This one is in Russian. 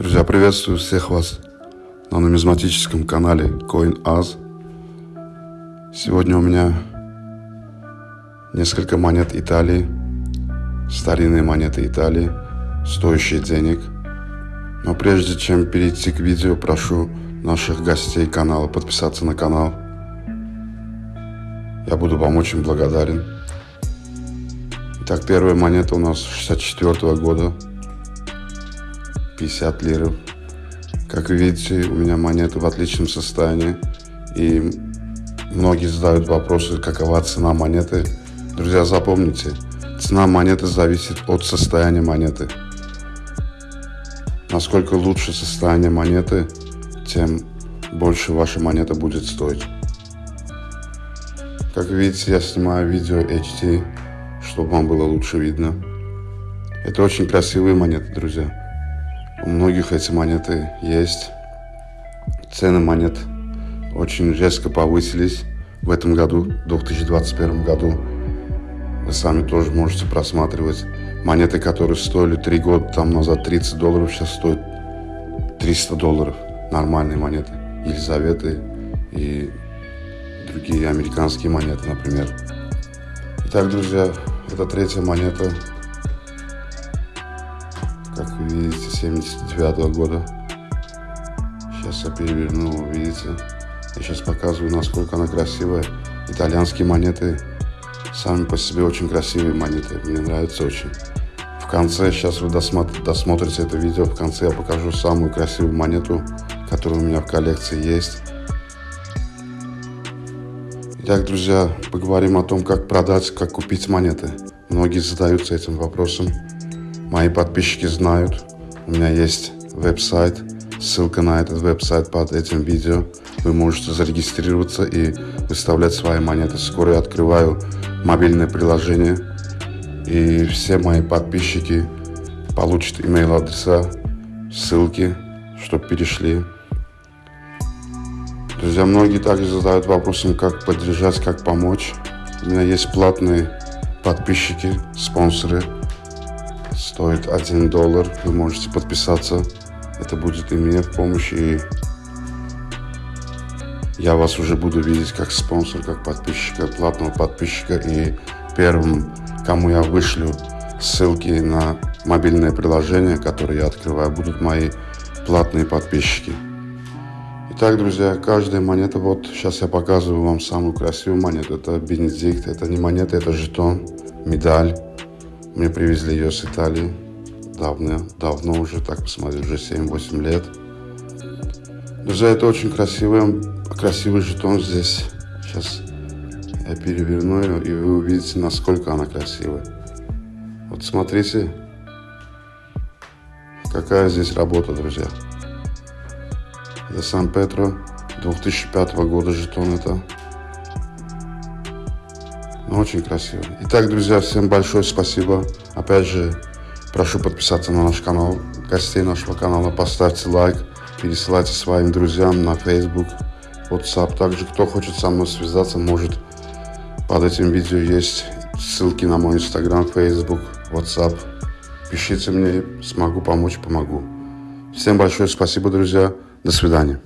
Друзья, приветствую всех вас на нумизматическом канале CoinAz. Сегодня у меня несколько монет Италии, старинные монеты Италии, стоящие денег. Но прежде чем перейти к видео, прошу наших гостей канала подписаться на канал. Я буду вам очень благодарен. Итак, первая монета у нас 64 -го года. 50 лиров. Как видите, у меня монеты в отличном состоянии. И многие задают вопросы, какова цена монеты. Друзья, запомните, цена монеты зависит от состояния монеты. Насколько лучше состояние монеты, тем больше ваша монета будет стоить. Как видите, я снимаю видео HD, чтобы вам было лучше видно. Это очень красивые монеты, друзья. У многих эти монеты есть. Цены монет очень резко повысились в этом году, в 2021 году. Вы сами тоже можете просматривать. Монеты, которые стоили 3 года там назад 30 долларов, сейчас стоят 300 долларов. Нормальные монеты. Елизаветы и другие американские монеты, например. Итак, друзья, это третья монета как вы видите, 79 -го года. Сейчас я переверну, видите. Я сейчас показываю, насколько она красивая. Итальянские монеты сами по себе очень красивые монеты. Мне нравятся очень. В конце, сейчас вы досмотр, досмотрите это видео, в конце я покажу самую красивую монету, которая у меня в коллекции есть. Итак, друзья, поговорим о том, как продать, как купить монеты. Многие задаются этим вопросом. Мои подписчики знают, у меня есть веб-сайт, ссылка на этот веб-сайт под этим видео. Вы можете зарегистрироваться и выставлять свои монеты. Скоро я открываю мобильное приложение, и все мои подписчики получат email адреса, ссылки, чтобы перешли. Друзья, многие также задают вопросом, как поддержать, как помочь. У меня есть платные подписчики, спонсоры – стоит 1 доллар. Вы можете подписаться. Это будет и мне в помощь, и я вас уже буду видеть как спонсор, как подписчика, платного подписчика. И первым, кому я вышлю ссылки на мобильное приложение, которое я открываю, будут мои платные подписчики. Итак, друзья, каждая монета, вот сейчас я показываю вам самую красивую монету. Это Бенедикт, это не монета, это жетон, медаль. Мне привезли ее с Италии. Давно, давно уже, так посмотреть, уже 7-8 лет. Друзья, это очень красивый, красивый жетон здесь. Сейчас я переверну ее, и вы увидите, насколько она красивая. Вот смотрите, какая здесь работа, друзья. Это Сан-Петро, 2005 года жетон это. Ну, очень красиво. Итак, друзья, всем большое спасибо. Опять же, прошу подписаться на наш канал, гостей нашего канала, поставьте лайк, пересылайте своим друзьям на Facebook, WhatsApp. Также, кто хочет со мной связаться, может под этим видео есть ссылки на мой Instagram, Facebook, WhatsApp. Пишите мне, смогу помочь, помогу. Всем большое спасибо, друзья. До свидания.